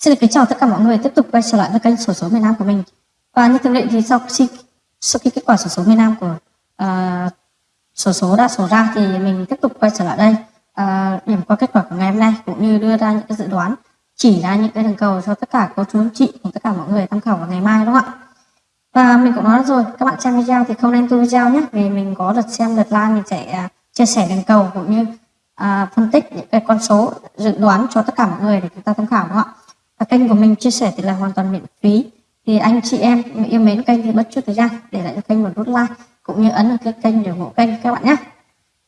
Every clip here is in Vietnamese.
Xin được kính chào tất cả mọi người tiếp tục quay trở lại với kênh sổ số miền Nam của mình. Và như thường lệ thì sau khi sau khi kết quả sổ số miền Nam của uh, sổ số đã sổ ra thì mình tiếp tục quay trở lại đây uh, điểm qua kết quả của ngày hôm nay cũng như đưa ra những cái dự đoán chỉ ra những cái đường cầu cho tất cả cô chú anh chị cùng tất cả mọi người tham khảo vào ngày mai đúng không ạ? Và mình cũng nói rồi các bạn xem video thì không nên tu video nhé vì mình có lượt xem lượt like mình sẽ uh, chia sẻ đường cầu cũng như uh, phân tích những cái con số dự đoán cho tất cả mọi người để chúng ta tham khảo đúng không ạ? Và kênh của mình chia sẻ thì là hoàn toàn miễn phí. Thì anh chị em yêu mến kênh thì bất chút thời gian để lại cho kênh một nút like cũng như ấn vào cái kênh để ủng hộ kênh các bạn nhé.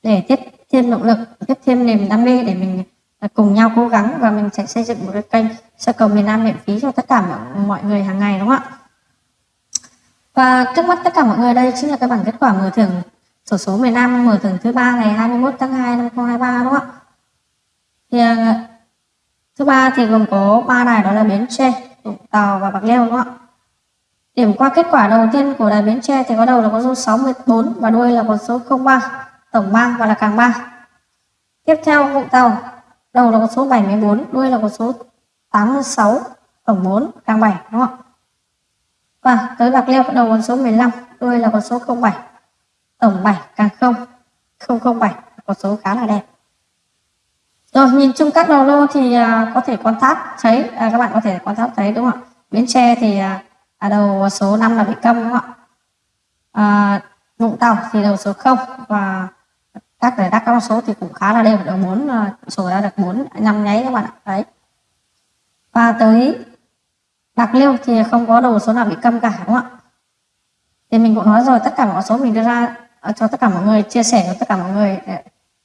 Để tiếp thêm động lực, tiếp thêm niềm đam mê để mình à, cùng nhau cố gắng và mình sẽ xây dựng một cái kênh sơ cầu miền Nam miễn phí cho tất cả mọi người hàng ngày, đúng không ạ? Và trước mắt tất cả mọi người đây chính là cái bản kết quả mở thưởng sổ số miền Nam mở thưởng thứ ba ngày 21 tháng 2 năm 2023 đúng không ạ? Thì à, à, Thứ ba thì gồm có ba đài đó là Bến Tre, Vũng Tàu và Bạc Liêu đúng không ạ? Điểm qua kết quả đầu tiên của đài Bến Tre thì có đầu là con số 64 và đuôi là con số 03, tổng 3 và là càng 3. Tiếp theo Vũng Tàu, đầu là con số 74, đuôi là con số 86, tổng 4, càng 7 đúng không ạ? Và tới Bạc Liêu đầu con số 15, đuôi là con số 07, tổng 7 càng 0, 007, con số khá là đẹp. Rồi nhìn chung các đầu lô thì à, có thể quan sát thấy à, các bạn có thể quan sát thấy đúng không ạ? Bến Tre thì à, à đầu số 5 là bị câm đúng không ạ? À, Vũng Tàu thì đầu số 0 và các giải đắc các con số thì cũng khá là đều đầu 4 à, số ra được 4 năm nháy các bạn ạ. Đấy. Và tới Bạc Liêu thì không có đầu số nào bị câm cả đúng không ạ? Thì mình cũng nói rồi tất cả mọi số mình đưa ra à, cho tất cả mọi người chia sẻ cho tất cả mọi người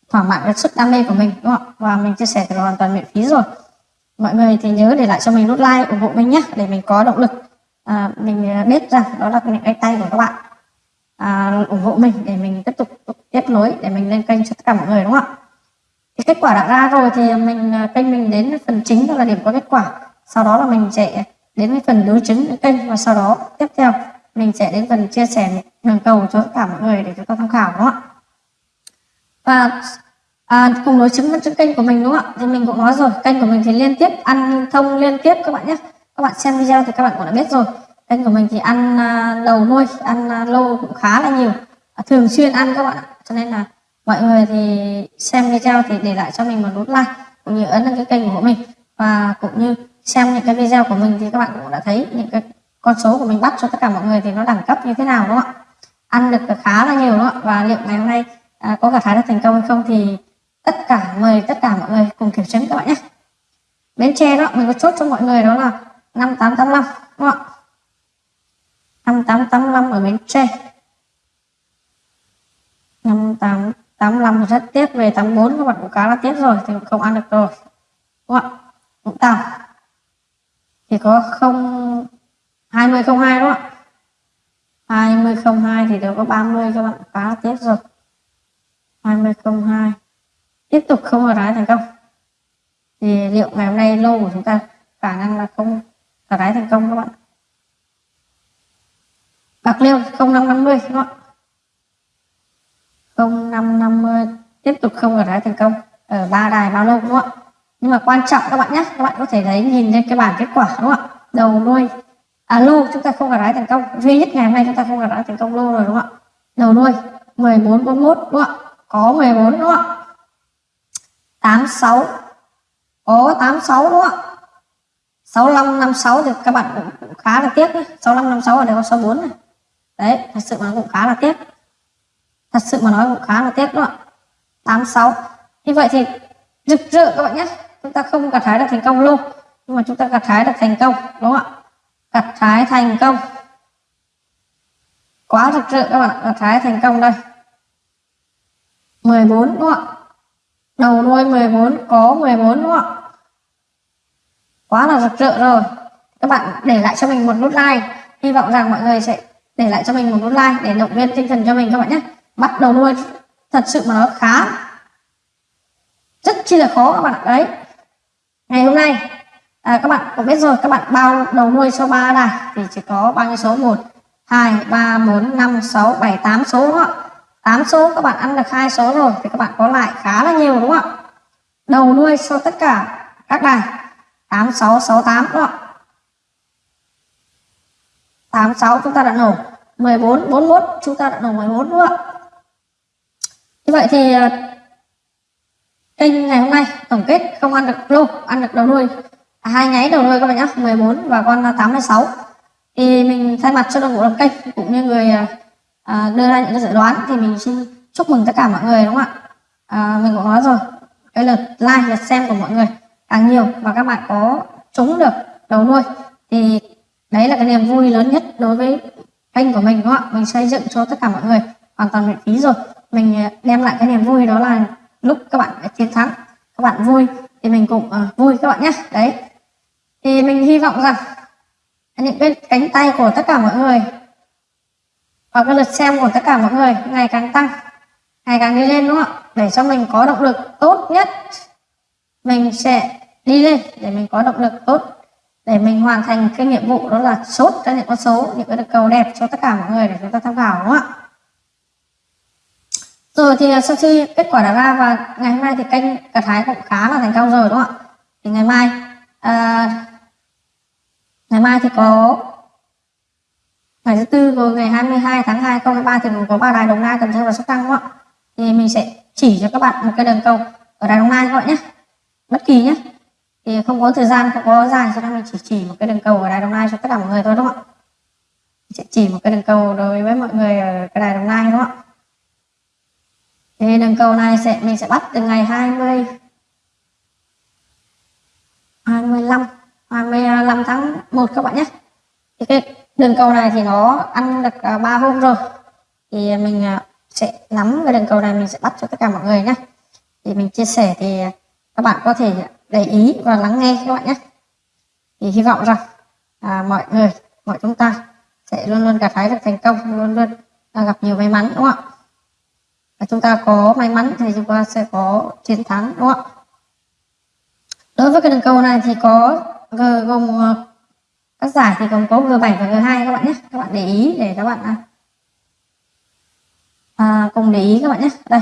thỏa mãn cái sức đam mê của mình đúng không ạ? Và mình chia sẻ thì hoàn toàn miễn phí rồi. Mọi người thì nhớ để lại cho mình nút like ủng hộ mình nhé để mình có động lực. À, mình à, biết rằng đó là những cái tay của các bạn. À, ủng hộ mình để mình tiếp tục tiếp nối để mình lên kênh cho tất cả mọi người đúng không ạ? Thì kết quả đã ra rồi thì mình à, kênh mình đến phần chính đó là điểm có kết quả. Sau đó là mình sẽ đến với phần đối chứng kênh và sau đó tiếp theo mình sẽ đến phần chia sẻ đường cầu cho tất cả mọi người để chúng ta tham khảo đúng không ạ? Và à, cùng đối chứng với kênh của mình đúng không ạ? Thì mình cũng nói rồi kênh của mình thì liên tiếp ăn thông liên tiếp các bạn nhé. Các bạn xem video thì các bạn cũng đã biết rồi. Kênh của mình thì ăn à, đầu nuôi ăn à, lô cũng khá là nhiều. À, thường xuyên ăn các bạn ạ. Cho nên là mọi người thì xem video thì để lại cho mình một nút like cũng như ấn đăng ký kênh của mình. Và cũng như xem những cái video của mình thì các bạn cũng đã thấy những cái con số của mình bắt cho tất cả mọi người thì nó đẳng cấp như thế nào đúng không ạ? Ăn được khá là nhiều đúng không ạ? Và liệu ngày hôm nay à, có gặt hái được thành công hay không thì tất cả mời tất cả mọi người cùng kiểm chứng các bạn nhé. Bến tre đó, mình có chốt cho mọi người đó là 5885 đúng không ạ? 5885 ở bến tre 5885 rất tiếc, về 84 các bạn cũng khá là tiếc rồi, thì không ăn được rồi, đúng không ạ? Vũng Tàu. Thì có 0 2002 đúng không ạ? 2002 thì đều có 30 các bạn khá là tiếc rồi. 2002 tiếp tục không ở đáy thành công. Thì liệu ngày hôm nay lô của chúng ta khả năng là không ở đáy thành công các bạn? Bạc liêu 0550 các không 0550 tiếp tục không ở đáy thành công. Ở ba đài bao lâu đúng không ạ? Nhưng mà quan trọng các bạn nhé, các bạn có thể thấy nhìn lên cái bảng kết quả đúng không ạ? Đầu nuôi à lô chúng ta không gặt đáy thành công. Duy nhất ngày hôm nay chúng ta không gặt đáy thành công lô rồi đúng không ạ? Đầu nuôi 1441 đúng không ạ? Có 14 đúng không ạ? 86 Ồ 86 đúng không ạ? 65 56 thì các bạn cũng, cũng khá là tiếc đấy 65 56 ở đây có 64 này. Đấy thật sự mà cũng khá là tiếc. Thật sự mà nói cũng khá là tiếc đúng không ạ? 86 như vậy thì rực rỡ các bạn nhé. Chúng ta không gặt hái được thành công luôn. Nhưng mà chúng ta gặt hái được thành công đúng không ạ? Gặt hái thành công. Quá rực rỡ các bạn gặt hái thành công đây. 14 đúng không ạ? Đầu đuôi 14 có 14 đúng không ạ? Quá là rực rỡ rồi. Các bạn để lại cho mình một nút like. Hy vọng rằng mọi người sẽ để lại cho mình một nút like để động viên tinh thần cho mình các bạn nhé. Bắt đầu đuôi thật sự mà nó khá rất chi là khó các bạn ạ. Đấy. Ngày hôm nay à, các bạn cũng biết rồi các bạn bao đầu nuôi số 3 này thì chỉ có bao nhiêu số 1 2 3 4 5 6 7 8 số đúng không ạ 8 số các bạn ăn được hai số rồi thì các bạn có lại khá là nhiều đúng không ạ? Đầu đuôi cho tất cả các đài. 8668 đúng không ạ? 86 chúng ta đã nổ 14 41 chúng ta đã nổ 14 đúng không ạ? Như vậy thì à, kênh ngày hôm nay tổng kết không ăn được lô ăn được đầu đuôi. À, hai nháy đầu đuôi các bạn nhé 14 và con 86 thì mình thay mặt cho đội ngũ làm kênh cũng như người à, à, đưa ra những cái dự đoán thì mình xin chúc mừng tất cả mọi người đúng không ạ? À, mình cũng nói rồi. Cái lượt like lượt xem của mọi người. Càng nhiều và các bạn có trúng được đầu nuôi thì đấy là cái niềm vui lớn nhất đối với kênh của mình đúng không ạ? Mình xây dựng cho tất cả mọi người hoàn toàn miễn phí rồi. Mình à, đem lại cái niềm vui đó là lúc các bạn chiến thắng các bạn vui thì mình cũng uh, vui các bạn nhé. Đấy. Thì mình hy vọng rằng những cái cánh tay của tất cả mọi người và cái lượt xem của tất cả mọi người ngày càng tăng ngày càng đi lên đúng không ạ? Để cho mình có động lực tốt nhất. Mình sẽ đi lên để mình có động lực tốt để mình hoàn thành cái nhiệm vụ đó là chốt ra những con số những cái cầu đẹp cho tất cả mọi người để chúng ta tham khảo đúng không ạ? Rồi thì à, sau khi kết quả đã ra và ngày hôm nay thì kênh cả thái cũng khá là thành công rồi đúng không ạ? Thì ngày mai à, ngày mai thì có ngày thứ tư rồi ngày 22 tháng 2 2023 thì có ba đài đồng nai, cần thơ và sóc trăng đúng không ạ? Thì mình sẽ chỉ cho các bạn một cái đường cầu ở đài đồng nai các bạn nhé. Bất kỳ nhé. Thì không có thời gian, không có dài, cho nên mình chỉ chỉ một cái đường cầu ở đài đồng nai cho tất cả mọi người thôi đúng không ạ? Sẽ chỉ một cái đường cầu đối với mọi người ở cái đài đồng nai đúng không ạ? Thì đường cầu này sẽ, mình sẽ bắt từ ngày 20 25 25 tháng 1 các bạn nhé. Thì cái đường cầu này thì nó ăn được à, 3 hôm rồi thì mình à, sẽ nắm cái đường cầu này mình sẽ bắt cho tất cả mọi người nhé thì mình chia sẻ thì à, các bạn có thể để ý và lắng nghe các bạn nhé thì hy vọng rằng à, mọi người mọi chúng ta sẽ luôn luôn gặt hái được thành công luôn luôn à, gặp nhiều may mắn đúng không ạ? Và chúng ta có may mắn thì chúng ta sẽ có chiến thắng đúng không ạ? Đối với cái đường cầu này thì có G gồm à, các giải thì gồm có G7 và G2 các bạn nhé. Các bạn để ý để các bạn à, cùng để ý các bạn nhé đây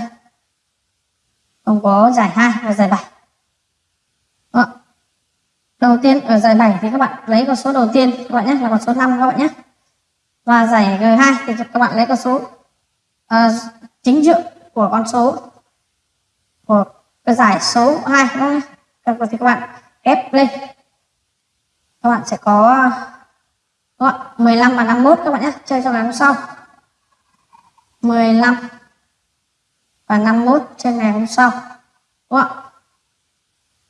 không có giải 2 và giải 7 Đó. đầu tiên ở giải 7 thì các bạn lấy con số đầu tiên các bạn nhé là con số 5 các bạn nhé và giải G2 thì các bạn lấy con số uh, chính dự của con số của cái giải số 2 đúng không? thì các bạn ép lên các bạn sẽ có đúng không? 15 và 51 các bạn nhé chơi cho ngày hôm sau 15 và 51 trên ngày hôm sau đúng không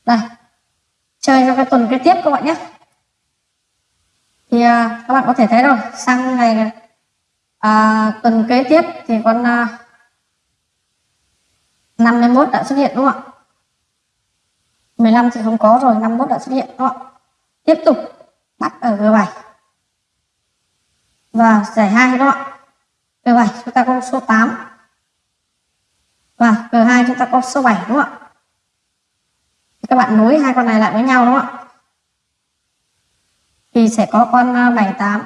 đây chơi cho cái tuần kế tiếp các bạn nhé. Thì à, các bạn có thể thấy rồi sang ngày à, tuần kế tiếp thì con à, 51 đã xuất hiện đúng không ạ? 15 thì không có rồi 51 đã xuất hiện đúng không ạ? Tiếp tục bắt ở G7 và giải hai đúng không ạ? G7 chúng ta có số 8 và G2 chúng ta có số 7 đúng không ạ? Các bạn nối hai con này lại với nhau, đúng không ạ? Thì sẽ có con à, 78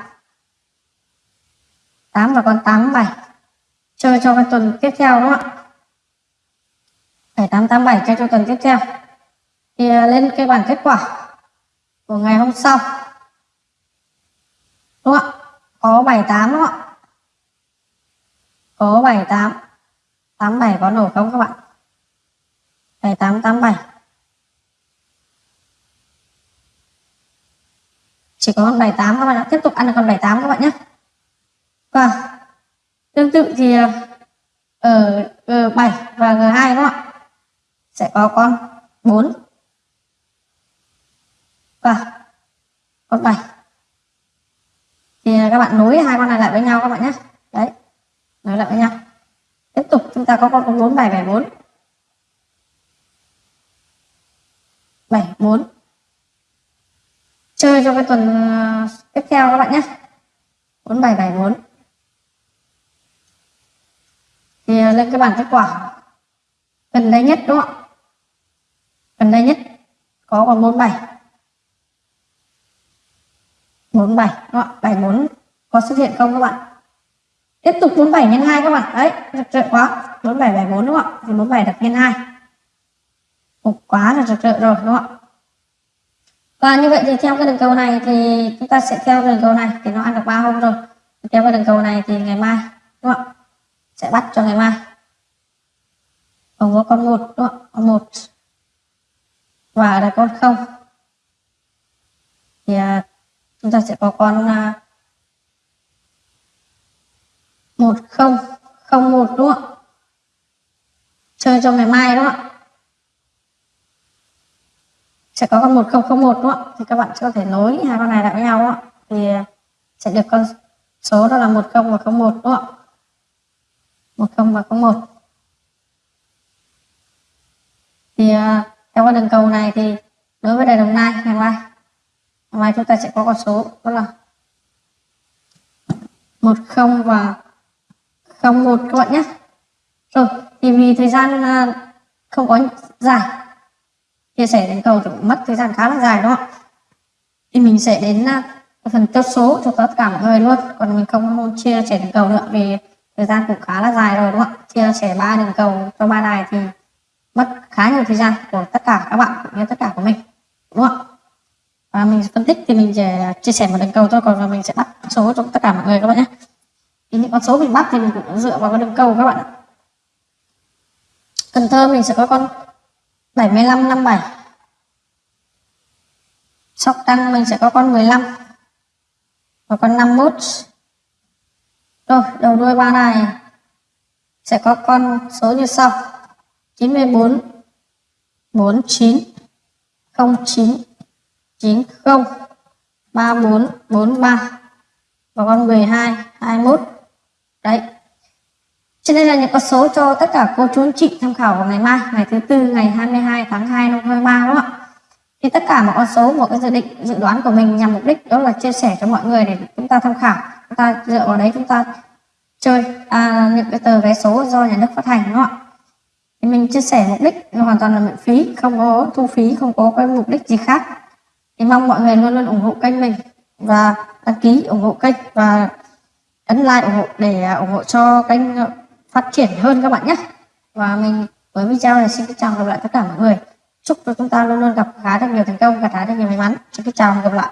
8 và con 87 chơi cho cái tuần tiếp theo, đúng không ạ? 7887 cho cho tuần tiếp theo. Thì à, lên cái bảng kết quả của ngày hôm sau. Đúng không ạ? Có 78 đúng không ạ? Có 78 87 có nổ không các bạn? 7887 chỉ có con 78 các bạn ạ. Tiếp tục ăn được con 78 các bạn nhé. Và tương tự thì ờ, ờ, ở G7 và G2 các bạn sẽ có con 4 và vâng. con 7 thì các bạn nối hai con này lại với nhau các bạn nhé. Đấy nói lại với tiếp tục, chúng ta có con số 4 bài 74 74 chơi cho cái tuần ờ, tiếp theo các bạn nhé 4 7 7 4 thì ờ, lên cái bảng kết quả. Gần đây nhất, đúng không ạ? Gần đây nhất, có còn 47 47 đúng không? ạ? 74 có xuất hiện không các bạn? Tiếp tục 47 nhân 2 các bạn. Đấy rực rỡ quá. 47 74 đúng không ạ? Thì 47 đặt nhân 2 Ồ, quá là rực rỡ rồi đúng không ạ? Và như vậy thì theo cái đường cầu này thì chúng ta sẽ theo đường cầu này thì nó ăn được ba hôm rồi. Theo cái đường cầu này thì ngày mai đúng không ạ? Sẽ bắt cho ngày mai. Còn có con một đúng không ạ? Con một. Và là con không. Thì à, chúng ta sẽ có con à, một không không một đúng không chơi cho ngày mai đúng không ạ? Sẽ có con 1001 đúng không ạ? Thì các bạn sẽ có thể nối hai con này lại với nhau đúng không thì sẽ được con số đó là 10 và 01 đúng không 10 và 01 thì à, theo con đường cầu này thì đối với đài đồng nai, ngày mai ngày mai chúng ta sẽ có con số đó là 10 và 01 các bạn nhé. Rồi, thì vì thời gian à, không có dài, chia sẻ đến cầu thì mất thời gian khá là dài đó. thì mình sẽ đến à, phần tiếp số cho tất cả mọi người luôn. Còn mình không chia sẻ đường cầu nữa vì thời gian cũng khá là dài rồi đúng không chia sẻ ba đường cầu cho ba đài thì mất khá nhiều thời gian của tất cả các bạn cũng như tất cả của mình, đúng không và mình phân tích thì mình sẽ à, chia sẻ một đường cầu thôi. Còn mình sẽ bắt số cho tất cả mọi người các bạn nhé thì những con số mình bắt thì mình cũng dựa vào con đường cầu các bạn ạ. Cần Thơ mình sẽ có con 75 57 Sóc Trăng mình sẽ có con 15 và con 51 rồi, đầu đuôi ba này sẽ có con số như sau. 94 49 09 90 34 43 và con 12 21 đấy cho nên là những con số cho tất cả cô chú anh chị tham khảo vào ngày mai, ngày thứ tư ngày 22 tháng 2 năm 2023 đúng không ạ? Thì tất cả mọi con số, một cái dự định, dự đoán của mình nhằm mục đích đó là chia sẻ cho mọi người để chúng ta tham khảo. Chúng ta dựa vào đấy chúng ta chơi à, những cái tờ vé số do nhà nước phát hành đúng không ạ? Thì mình chia sẻ mục đích hoàn toàn là miễn phí, không có thu phí, không có cái mục đích gì khác. Thì mong mọi người luôn luôn ủng hộ kênh mình và đăng ký ủng hộ kênh và ấn like ủng hộ để à, ủng hộ cho kênh ờ, phát triển hơn các bạn nhé. Và mình, với video này xin chào gặp lại tất cả mọi người. Chúc cho chúng ta luôn luôn gặp, khá được nhiều thành công và khá được nhiều may mắn. Xin chào và gặp lại.